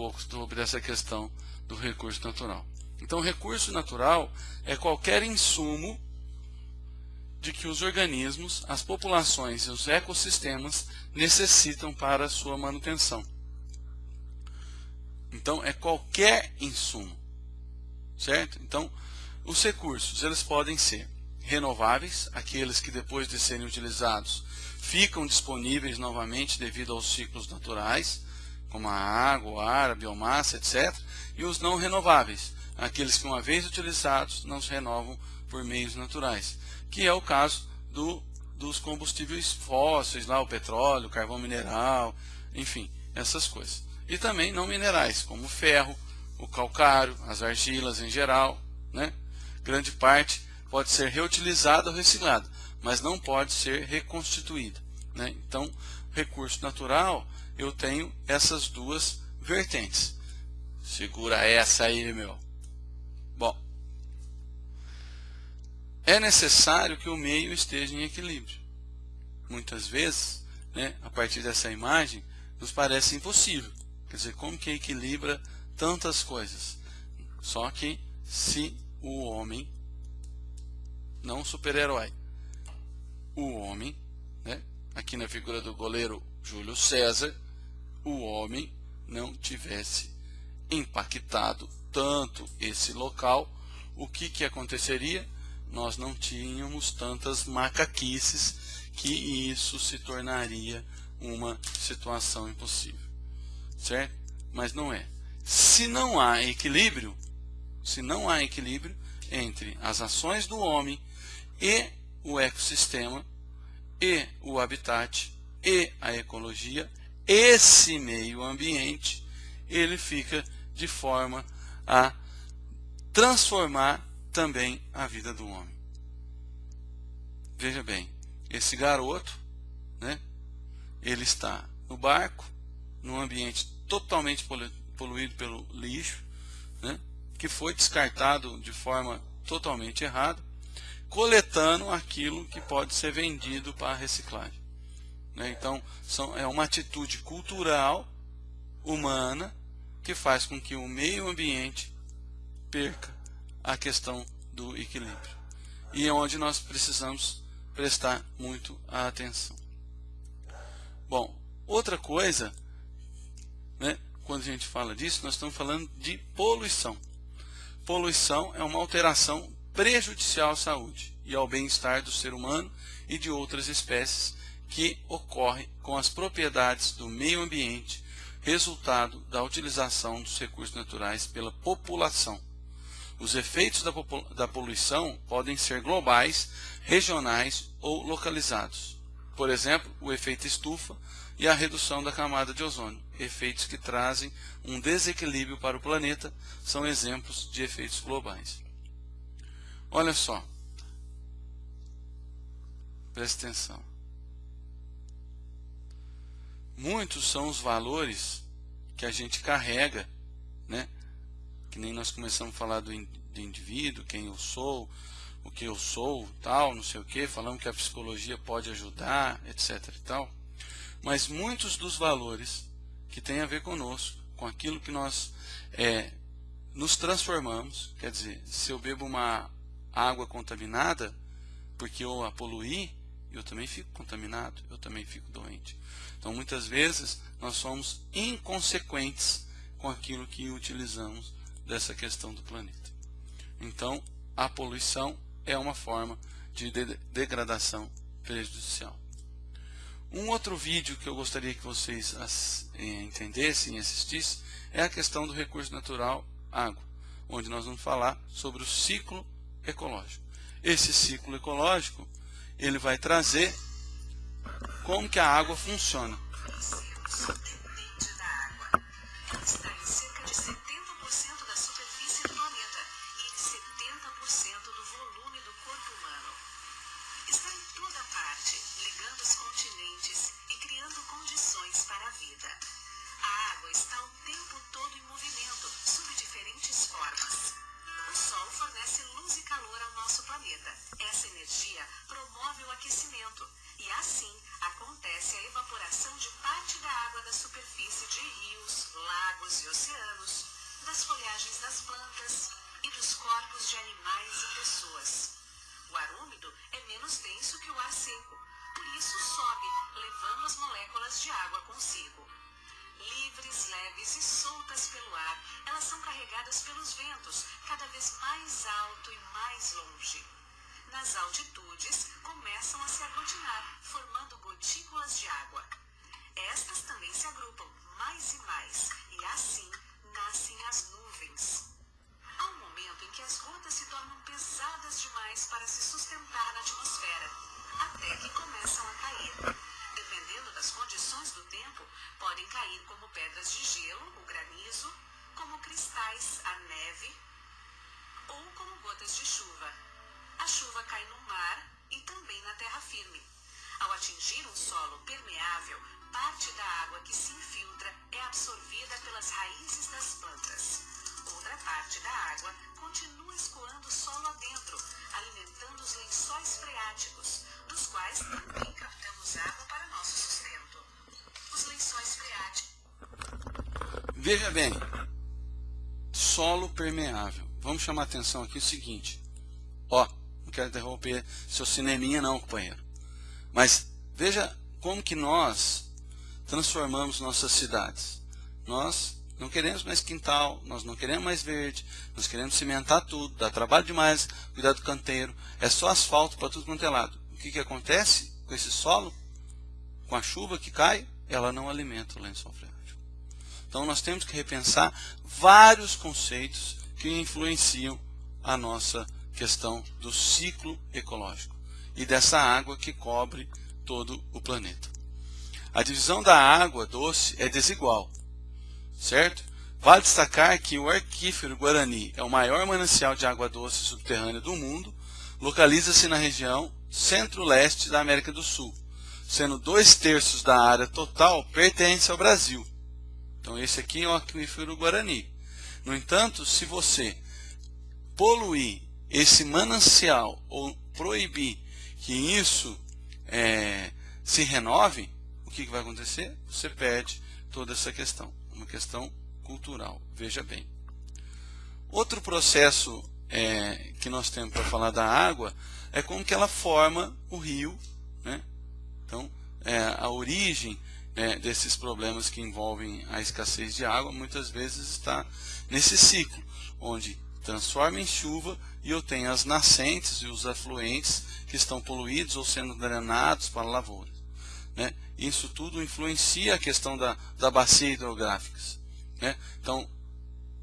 pouco sobre essa questão do recurso natural. Então, recurso natural é qualquer insumo de que os organismos, as populações e os ecossistemas necessitam para a sua manutenção. Então, é qualquer insumo, certo? Então, os recursos, eles podem ser renováveis, aqueles que depois de serem utilizados ficam disponíveis novamente devido aos ciclos naturais, como a água, o ar, a biomassa, etc. E os não renováveis, aqueles que uma vez utilizados não se renovam por meios naturais, que é o caso do, dos combustíveis fósseis, lá, o petróleo, o carvão mineral, enfim, essas coisas. E também não minerais, como o ferro, o calcário, as argilas em geral, né? grande parte pode ser reutilizada ou reciclada, mas não pode ser reconstituída. Né? Então, recurso natural, eu tenho essas duas vertentes. Segura essa aí, meu. Bom, é necessário que o meio esteja em equilíbrio. Muitas vezes, né, a partir dessa imagem, nos parece impossível. Quer dizer, como que equilibra tantas coisas? Só que se o homem, não super-herói, o homem, né, aqui na figura do goleiro Júlio César, o homem não tivesse impactado tanto esse local, o que, que aconteceria? Nós não tínhamos tantas macaquices que isso se tornaria uma situação impossível. Certo? Mas não é. Se não há equilíbrio, se não há equilíbrio entre as ações do homem e o ecossistema e o habitat e a ecologia, esse meio ambiente ele fica de forma a transformar também a vida do homem. Veja bem, esse garoto, né, ele está no barco, num ambiente totalmente poluído pelo lixo, né, que foi descartado de forma totalmente errada, coletando aquilo que pode ser vendido para reciclagem. Né? Então, são, é uma atitude cultural, humana, que faz com que o meio ambiente perca a questão do equilíbrio. E é onde nós precisamos prestar muito atenção. Bom, outra coisa, né, quando a gente fala disso, nós estamos falando de poluição. Poluição é uma alteração prejudicial à saúde e ao bem-estar do ser humano e de outras espécies que ocorre com as propriedades do meio ambiente, resultado da utilização dos recursos naturais pela população. Os efeitos da, da poluição podem ser globais, regionais ou localizados. Por exemplo, o efeito estufa e a redução da camada de ozônio, efeitos que trazem um desequilíbrio para o planeta, são exemplos de efeitos globais. Olha só, preste atenção. Muitos são os valores que a gente carrega, né? que nem nós começamos a falar do, do indivíduo, quem eu sou, o que eu sou, tal, não sei o que, falamos que a psicologia pode ajudar, etc. e tal. Mas muitos dos valores que têm a ver conosco, com aquilo que nós é, nos transformamos, quer dizer, se eu bebo uma água contaminada, porque eu a poluí, eu também fico contaminado, eu também fico doente. Então, muitas vezes, nós somos inconsequentes com aquilo que utilizamos dessa questão do planeta. Então, a poluição é uma forma de degradação prejudicial. Um outro vídeo que eu gostaria que vocês eh, entendessem e assistissem é a questão do recurso natural água, onde nós vamos falar sobre o ciclo ecológico. Esse ciclo ecológico ele vai trazer como que a água funciona. nosso planeta. Essa energia promove o aquecimento e assim acontece a evaporação de parte da água da superfície de rios, lagos e oceanos, das folhagens das plantas e dos corpos de animais e pessoas. O ar úmido é menos denso que o ar seco, por isso sobe, levando as moléculas de água consigo. Livres, leves e soltas pelo ar, elas são carregadas pelos ventos, cada vez mais alto e mais longe. Nas altitudes, começam a se aglutinar, formando gotículas de água. Estas também se agrupam mais e mais, e assim nascem as nuvens. Há um momento em que as gotas se tornam pesadas demais para se sustentar na atmosfera, até que começam a cair. Das condições do tempo, podem cair como pedras de gelo, o granizo, como cristais, a neve, ou como gotas de chuva. A chuva cai no mar e também na terra firme. Ao atingir um solo permeável, parte da água que se infiltra é absorvida pelas raízes das plantas. Outra parte da água continua escoando solo adentro, alimentando os lençóis freáticos, dos quais também captamos água para nosso sustento. Os lençóis freáticos. Veja bem, solo permeável. Vamos chamar a atenção aqui o seguinte. Ó, não quero interromper seu cineminha não, companheiro. Mas veja como que nós transformamos nossas cidades. Nós não queremos mais quintal, nós não queremos mais verde, nós queremos cimentar tudo, dá trabalho demais, cuidar do canteiro, é só asfalto para tudo quanto é lado. Que, que acontece com esse solo? Com a chuva que cai, ela não alimenta o lençol freático. Então nós temos que repensar vários conceitos que influenciam a nossa questão do ciclo ecológico e dessa água que cobre todo o planeta. A divisão da água doce é desigual, certo? Vale destacar que o Arquífero Guarani é o maior manancial de água doce subterrânea do mundo, localiza-se na região centro-leste da América do Sul, sendo dois terços da área total pertence ao Brasil. Então esse aqui é o Arquífero Guarani. No entanto, se você poluir esse manancial ou proibir que isso é, se renove, o que, que vai acontecer? Você perde toda essa questão, uma questão cultural. Veja bem. Outro processo é, que nós temos para falar da água é como que ela forma o rio. Né? Então, é, a origem é, desses problemas que envolvem a escassez de água muitas vezes está nesse ciclo, onde transforma em chuva e eu tenho as nascentes e os afluentes que estão poluídos ou sendo drenados para lavouras. Né? Isso tudo influencia a questão da, da bacia hidrográfica. Né? Então,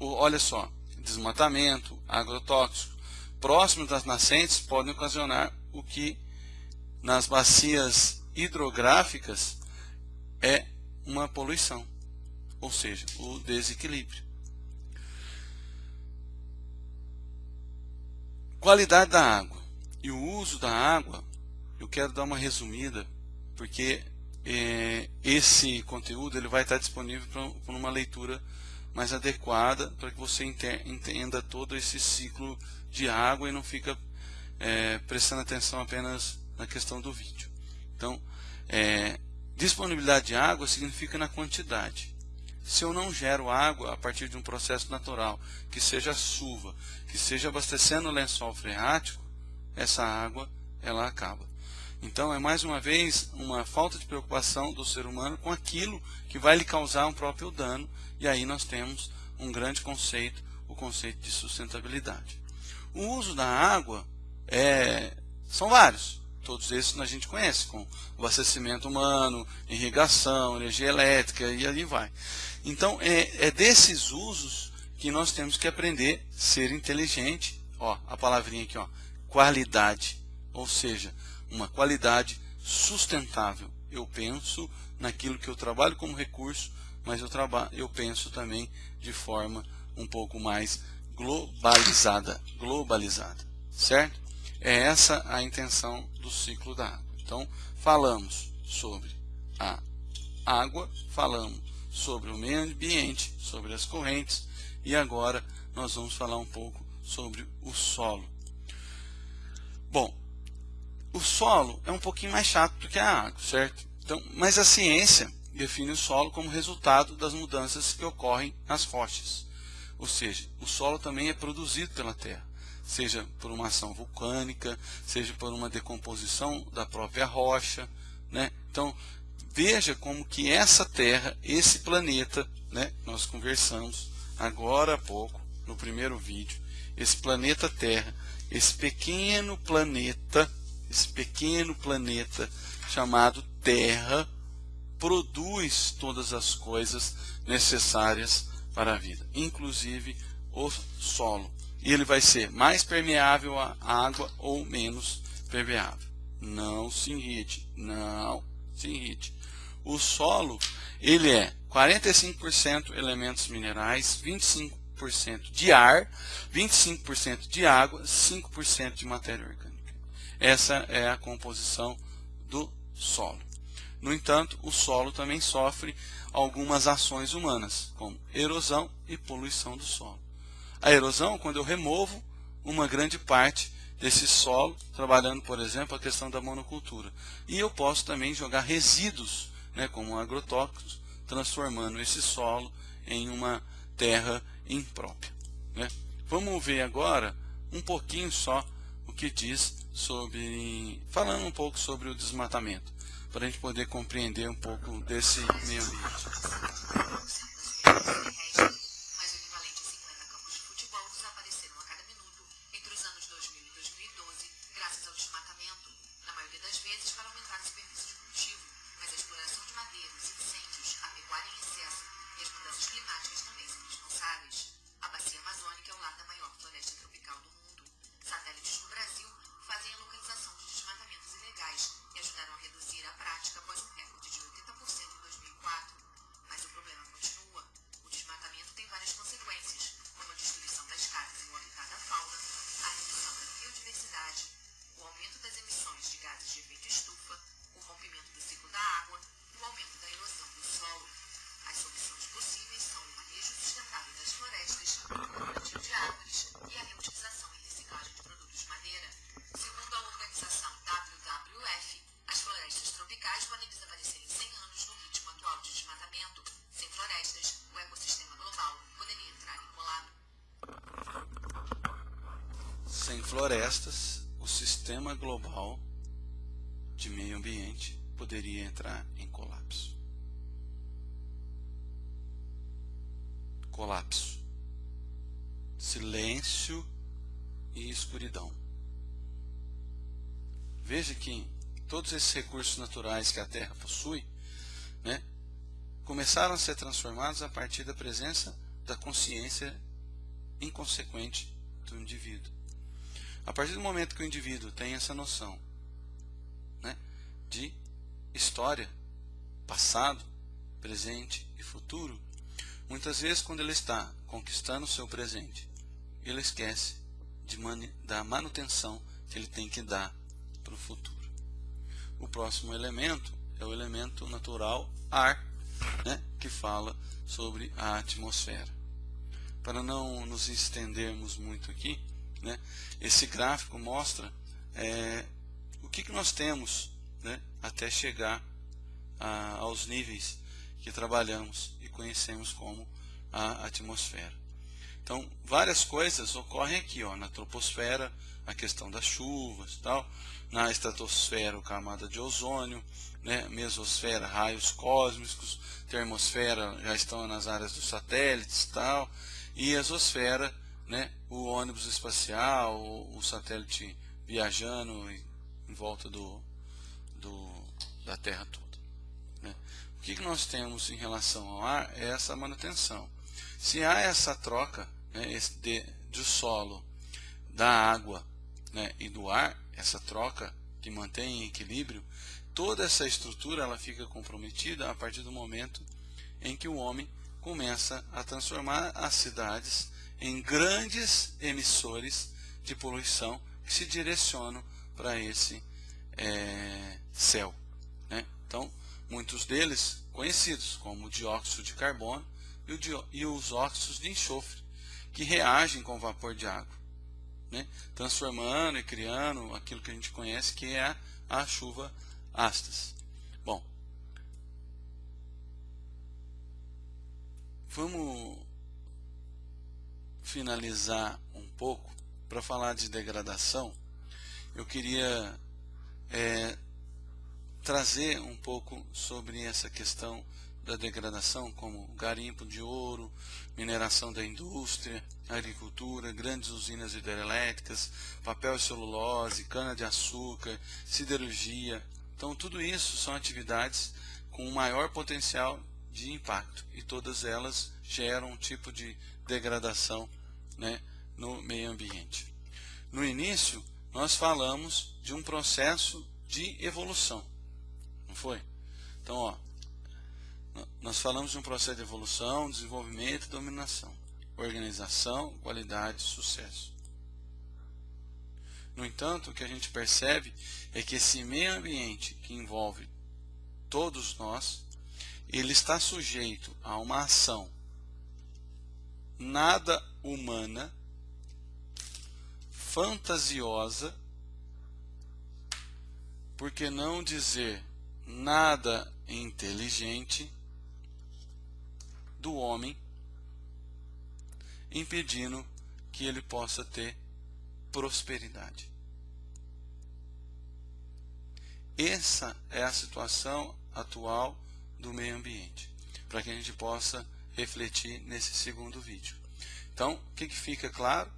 olha só, desmatamento, agrotóxico, próximos das nascentes podem ocasionar o que nas bacias hidrográficas é uma poluição, ou seja, o desequilíbrio. Qualidade da água e o uso da água, eu quero dar uma resumida, porque é, esse conteúdo ele vai estar disponível para uma leitura mais adequada para que você entenda todo esse ciclo de água e não fica é, prestando atenção apenas na questão do vídeo. Então, é, disponibilidade de água significa na quantidade. Se eu não gero água a partir de um processo natural, que seja chuva, que seja abastecendo o lençol freático, essa água ela acaba. Então é mais uma vez uma falta de preocupação do ser humano com aquilo que vai lhe causar um próprio dano, e aí nós temos um grande conceito, o conceito de sustentabilidade. O uso da água é, são vários, todos esses a gente conhece, com abastecimento humano, irrigação, energia elétrica e ali vai. Então, é, é desses usos que nós temos que aprender a ser inteligente. Ó, a palavrinha aqui, ó, qualidade, ou seja, uma qualidade sustentável. Eu penso naquilo que eu trabalho como recurso, mas eu, eu penso também de forma um pouco mais globalizada, globalizada, certo? É essa a intenção do ciclo da água. Então, falamos sobre a água, falamos sobre o meio ambiente, sobre as correntes e agora nós vamos falar um pouco sobre o solo. Bom, o solo é um pouquinho mais chato do que a água, certo? Então, mas a ciência define o solo como resultado das mudanças que ocorrem nas rochas. Ou seja, o solo também é produzido pela Terra, seja por uma ação vulcânica, seja por uma decomposição da própria rocha. Né? Então, veja como que essa Terra, esse planeta, né, nós conversamos agora há pouco, no primeiro vídeo, esse planeta Terra, esse pequeno planeta, esse pequeno planeta chamado Terra, produz todas as coisas necessárias para a vida, inclusive o solo. E ele vai ser mais permeável à água ou menos permeável. Não se irrite, não se irrite. O solo, ele é 45% elementos minerais, 25% de ar, 25% de água, 5% de matéria orgânica. Essa é a composição do solo. No entanto, o solo também sofre algumas ações humanas, como erosão e poluição do solo. A erosão, quando eu removo uma grande parte desse solo, trabalhando, por exemplo, a questão da monocultura. E eu posso também jogar resíduos, né, como agrotóxicos, transformando esse solo em uma terra imprópria. Né? Vamos ver agora um pouquinho só o que diz sobre, falando um pouco sobre o desmatamento para a gente poder compreender um pouco desse meio ambiente. Florestas, o sistema global de meio ambiente poderia entrar em colapso. Colapso. Silêncio e escuridão. Veja que todos esses recursos naturais que a Terra possui né, começaram a ser transformados a partir da presença da consciência inconsequente do indivíduo. A partir do momento que o indivíduo tem essa noção né, de história, passado, presente e futuro, muitas vezes quando ele está conquistando o seu presente, ele esquece de da manutenção que ele tem que dar para o futuro. O próximo elemento é o elemento natural ar, né, que fala sobre a atmosfera. Para não nos estendermos muito aqui, né? Esse gráfico mostra é, o que, que nós temos né, até chegar a, aos níveis que trabalhamos e conhecemos como a atmosfera. Então, várias coisas ocorrem aqui, ó, na troposfera, a questão das chuvas, tal, na estratosfera, camada de ozônio, né, mesosfera, raios cósmicos, termosfera já estão nas áreas dos satélites, tal, e exosfera, né, o ônibus espacial, o, o satélite viajando em, em volta do, do, da Terra toda. Né. O que, que nós temos em relação ao ar é essa manutenção. Se há essa troca né, esse de, do solo, da água né, e do ar, essa troca que mantém em equilíbrio, toda essa estrutura ela fica comprometida a partir do momento em que o homem começa a transformar as cidades em grandes emissores de poluição que se direcionam para esse é, céu. Né? Então, muitos deles conhecidos como o dióxido de carbono e, o e os óxidos de enxofre, que reagem com o vapor de água, né? transformando e criando aquilo que a gente conhece que é a, a chuva ácidas. Bom, vamos finalizar um pouco, para falar de degradação, eu queria é, trazer um pouco sobre essa questão da degradação, como garimpo de ouro, mineração da indústria, agricultura, grandes usinas hidrelétricas, papel e celulose, cana-de-açúcar, siderurgia. Então, tudo isso são atividades com maior potencial de impacto e todas elas geram um tipo de degradação né, no meio ambiente. No início, nós falamos de um processo de evolução, não foi? Então, ó, nós falamos de um processo de evolução, desenvolvimento e dominação, organização, qualidade, sucesso. No entanto, o que a gente percebe é que esse meio ambiente que envolve todos nós, ele está sujeito a uma ação nada humana, fantasiosa, por que não dizer nada inteligente do homem, impedindo que ele possa ter prosperidade. Essa é a situação atual do meio ambiente, para que a gente possa refletir nesse segundo vídeo. Então, o que, que fica claro?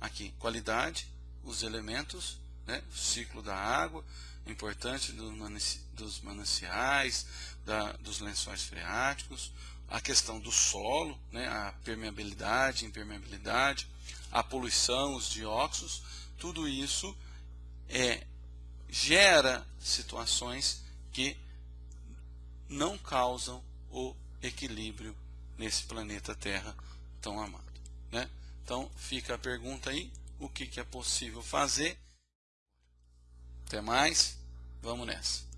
Aqui, qualidade, os elementos, né, o ciclo da água, importante dos mananciais, da, dos lençóis freáticos, a questão do solo, né, a permeabilidade, impermeabilidade, a poluição, os dióxidos, tudo isso é, gera situações que não causam o equilíbrio nesse planeta Terra tão amado. Né? Então fica a pergunta aí, o que, que é possível fazer. Até mais, vamos nessa.